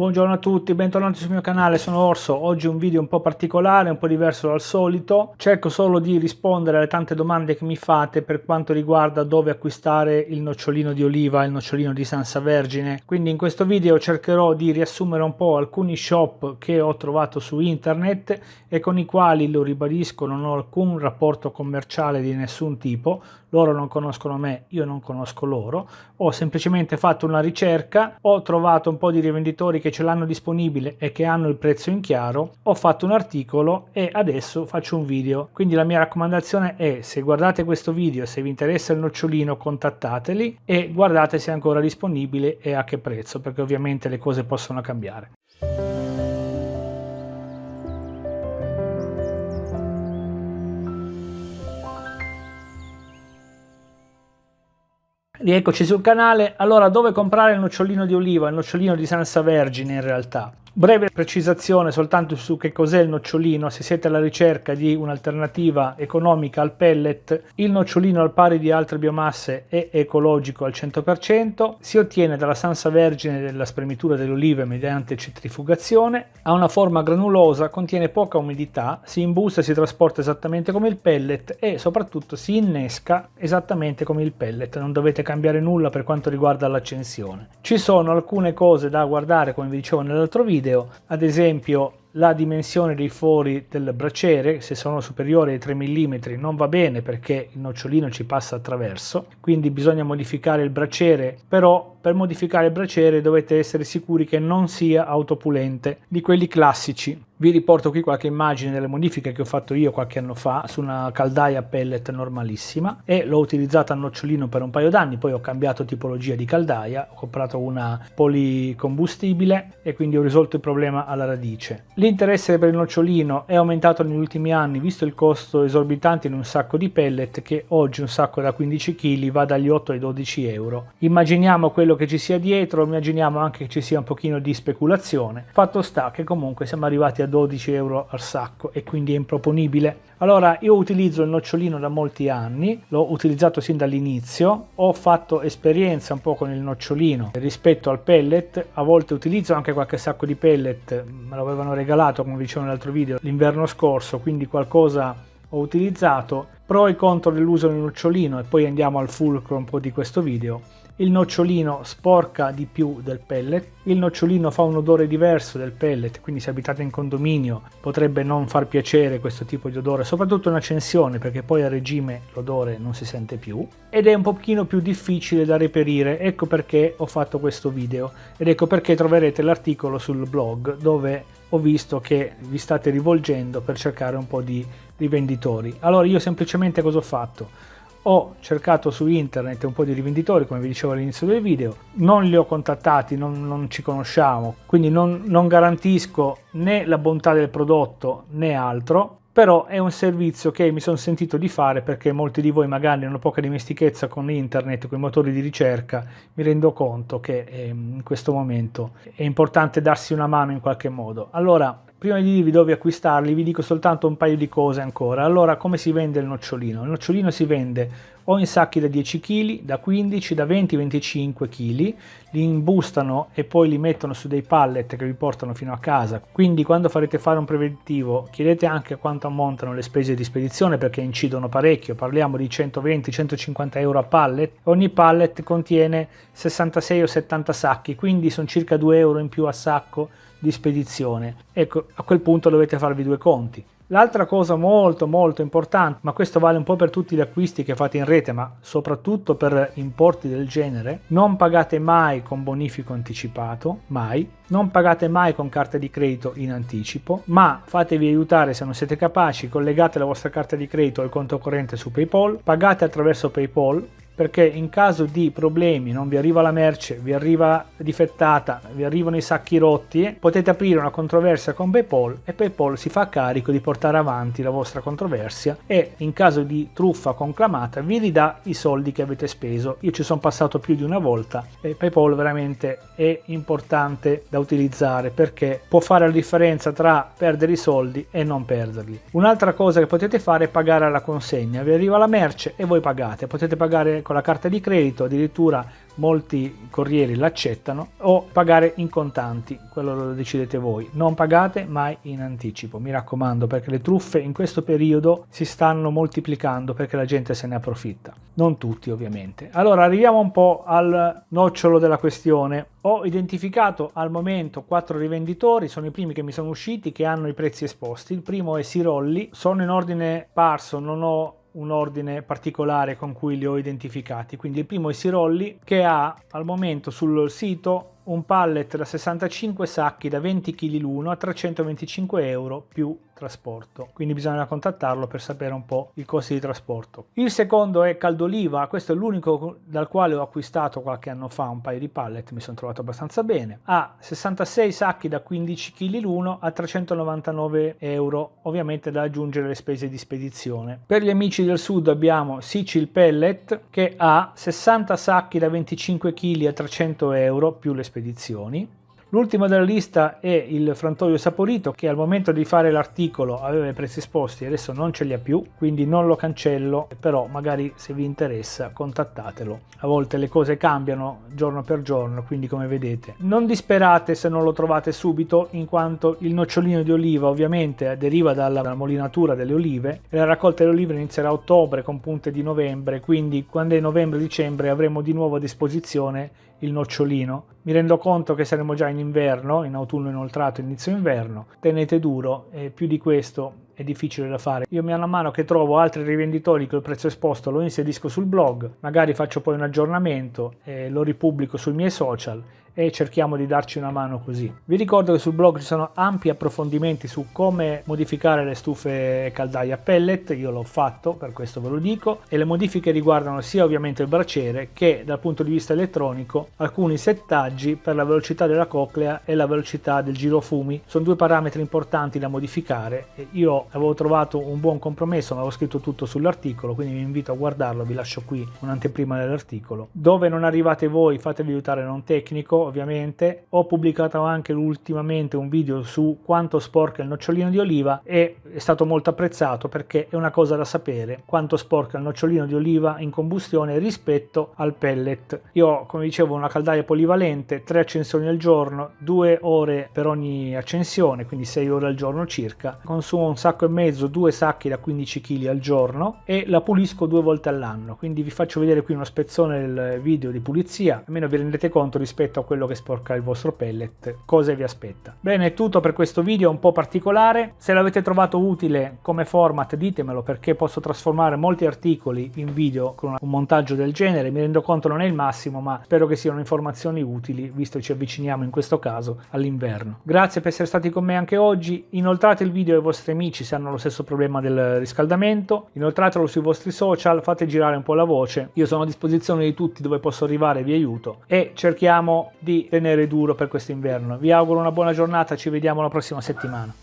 Buongiorno a tutti, bentornati sul mio canale, sono Orso. Oggi un video un po' particolare, un po' diverso dal solito. Cerco solo di rispondere alle tante domande che mi fate per quanto riguarda dove acquistare il nocciolino di oliva, il nocciolino di Sansa Vergine. Quindi in questo video cercherò di riassumere un po' alcuni shop che ho trovato su internet e con i quali, lo ribadisco, non ho alcun rapporto commerciale di nessun tipo. Loro non conoscono me, io non conosco loro. Ho semplicemente fatto una ricerca, ho trovato un po' di rivenditori che ce l'hanno disponibile e che hanno il prezzo in chiaro, ho fatto un articolo e adesso faccio un video. Quindi la mia raccomandazione è se guardate questo video, se vi interessa il nocciolino contattateli e guardate se è ancora disponibile e a che prezzo, perché ovviamente le cose possono cambiare. Rieccoci sul canale, allora dove comprare il nocciolino di oliva, il nocciolino di Sansa Vergine in realtà? Breve precisazione soltanto su che cos'è il nocciolino, se siete alla ricerca di un'alternativa economica al pellet, il nocciolino al pari di altre biomasse è ecologico al 100%, si ottiene dalla sansa vergine della spremitura delle olive mediante centrifugazione, ha una forma granulosa, contiene poca umidità, si imbusta e si trasporta esattamente come il pellet e soprattutto si innesca esattamente come il pellet, non dovete cambiare nulla per quanto riguarda l'accensione. Ci sono alcune cose da guardare come vi dicevo nell'altro video, video, ad esempio la dimensione dei fori del braciere, se sono superiori ai 3 mm non va bene perché il nocciolino ci passa attraverso, quindi bisogna modificare il braciere, però per modificare il braciere dovete essere sicuri che non sia autopulente, di quelli classici. Vi riporto qui qualche immagine delle modifiche che ho fatto io qualche anno fa su una caldaia pellet normalissima e l'ho utilizzata a nocciolino per un paio d'anni, poi ho cambiato tipologia di caldaia, ho comprato una policombustibile e quindi ho risolto il problema alla radice. L'interesse per il nocciolino è aumentato negli ultimi anni visto il costo esorbitante in un sacco di pellet che oggi un sacco da 15 kg va dagli 8 ai 12 euro. Immaginiamo quello che ci sia dietro, immaginiamo anche che ci sia un pochino di speculazione. Fatto sta che comunque siamo arrivati a 12 euro al sacco e quindi è improponibile. Allora io utilizzo il nocciolino da molti anni, l'ho utilizzato sin dall'inizio, ho fatto esperienza un po' con il nocciolino rispetto al pellet, a volte utilizzo anche qualche sacco di pellet, me lo avevano regalato come dicevo nell'altro video l'inverno scorso, quindi qualcosa ho utilizzato, pro e contro dell'uso del nocciolino e poi andiamo al fulcro un po' di questo video il nocciolino sporca di più del pellet, il nocciolino fa un odore diverso del pellet, quindi se abitate in condominio potrebbe non far piacere questo tipo di odore, soprattutto in accensione perché poi a regime l'odore non si sente più ed è un pochino più difficile da reperire, ecco perché ho fatto questo video ed ecco perché troverete l'articolo sul blog dove ho visto che vi state rivolgendo per cercare un po' di rivenditori. Allora io semplicemente cosa ho fatto? Ho cercato su internet un po' di rivenditori come vi dicevo all'inizio del video. Non li ho contattati non, non ci conosciamo. Quindi non, non garantisco né la bontà del prodotto né altro. Però è un servizio che mi sono sentito di fare perché molti di voi magari hanno poca dimestichezza con internet, con i motori di ricerca, mi rendo conto che ehm, in questo momento è importante darsi una mano in qualche modo. Allora, Prima di dirvi dove acquistarli vi dico soltanto un paio di cose ancora. Allora, come si vende il nocciolino? Il nocciolino si vende o in sacchi da 10 kg, da 15, da 20-25 kg, li imbustano e poi li mettono su dei pallet che vi portano fino a casa. Quindi quando farete fare un preventivo chiedete anche quanto ammontano le spese di spedizione perché incidono parecchio, parliamo di 120-150 euro a pallet. Ogni pallet contiene 66 o 70 sacchi, quindi sono circa 2 euro in più a sacco di spedizione. Ecco, a quel punto dovete farvi due conti. L'altra cosa molto molto importante, ma questo vale un po' per tutti gli acquisti che fate in rete, ma soprattutto per importi del genere, non pagate mai con bonifico anticipato, mai, non pagate mai con carta di credito in anticipo, ma fatevi aiutare se non siete capaci, collegate la vostra carta di credito al conto corrente su PayPal, pagate attraverso PayPal, perché in caso di problemi non vi arriva la merce, vi arriva difettata, vi arrivano i sacchi rotti, potete aprire una controversia con PayPal e PayPal si fa carico di portare avanti la vostra controversia e in caso di truffa conclamata vi ridà i soldi che avete speso. Io ci sono passato più di una volta e PayPal veramente è importante da utilizzare perché può fare la differenza tra perdere i soldi e non perderli. Un'altra cosa che potete fare è pagare alla consegna, vi arriva la merce e voi pagate, potete pagare con la carta di credito, addirittura molti corrieri l'accettano, o pagare in contanti, quello lo decidete voi. Non pagate mai in anticipo, mi raccomando, perché le truffe in questo periodo si stanno moltiplicando perché la gente se ne approfitta. Non tutti ovviamente. Allora arriviamo un po' al nocciolo della questione. Ho identificato al momento quattro rivenditori, sono i primi che mi sono usciti che hanno i prezzi esposti. Il primo è Sirolli, sono in ordine parso, non ho un ordine particolare con cui li ho identificati. Quindi il primo è Sirolli che ha al momento sul sito un pallet da 65 sacchi da 20 kg l'uno a 325 euro più trasporto. Quindi bisogna contattarlo per sapere un po' i costi di trasporto. Il secondo è Caldoliva. Questo è l'unico dal quale ho acquistato qualche anno fa un paio di pallet. Mi sono trovato abbastanza bene. Ha 66 sacchi da 15 kg l'uno a 399 euro ovviamente da aggiungere le spese di spedizione. Per gli amici del sud abbiamo Sicil Pellet che ha 60 sacchi da 25 kg a 300 euro più le spedizioni L'ultimo della lista è il frantoio saporito che al momento di fare l'articolo aveva i prezzi esposti, adesso non ce li ha più, quindi non lo cancello, però magari se vi interessa contattatelo. A volte le cose cambiano giorno per giorno, quindi come vedete. Non disperate se non lo trovate subito, in quanto il nocciolino di oliva ovviamente deriva dalla, dalla molinatura delle olive e la raccolta delle olive inizierà a ottobre con punte di novembre, quindi quando è novembre-dicembre avremo di nuovo a disposizione il nocciolino. Mi rendo conto che saremo già in inverno, in autunno inoltrato, inizio inverno. Tenete duro e più di questo è difficile da fare. Io a mano che trovo altri rivenditori il prezzo esposto lo inserisco sul blog, magari faccio poi un aggiornamento e lo ripubblico sui miei social e cerchiamo di darci una mano così. Vi ricordo che sul blog ci sono ampi approfondimenti su come modificare le stufe caldaie a pellet, io l'ho fatto, per questo ve lo dico, e le modifiche riguardano sia ovviamente il braciere che dal punto di vista elettronico alcuni settaggi per la velocità della coclea e la velocità del girofumi. Sono due parametri importanti da modificare e io avevo trovato un buon compromesso, ma avevo scritto tutto sull'articolo, quindi vi invito a guardarlo, vi lascio qui un'anteprima dell'articolo. Dove non arrivate voi fatevi aiutare un tecnico, ovviamente. Ho pubblicato anche ultimamente un video su quanto sporca il nocciolino di oliva e è stato molto apprezzato perché è una cosa da sapere quanto sporca il nocciolino di oliva in combustione rispetto al pellet. Io come dicevo, una caldaia polivalente, tre accensioni al giorno, due ore per ogni accensione, quindi 6 ore al giorno circa. Consumo un sacco e mezzo, due sacchi da 15 kg al giorno e la pulisco due volte all'anno. Quindi vi faccio vedere qui uno spezzone del video di pulizia, almeno vi rendete conto rispetto a quello che sporca il vostro pellet, cosa vi aspetta. Bene, è tutto per questo video un po' particolare. Se l'avete trovato utile come format ditemelo perché posso trasformare molti articoli in video con un montaggio del genere. Mi rendo conto non è il massimo, ma spero che siano informazioni utili, visto che ci avviciniamo in questo caso all'inverno. Grazie per essere stati con me anche oggi. Inoltrate il video ai vostri amici se hanno lo stesso problema del riscaldamento. Inoltratelo sui vostri social, fate girare un po' la voce. Io sono a disposizione di tutti dove posso arrivare, vi aiuto. E cerchiamo di tenere duro per questo inverno. Vi auguro una buona giornata, ci vediamo la prossima settimana.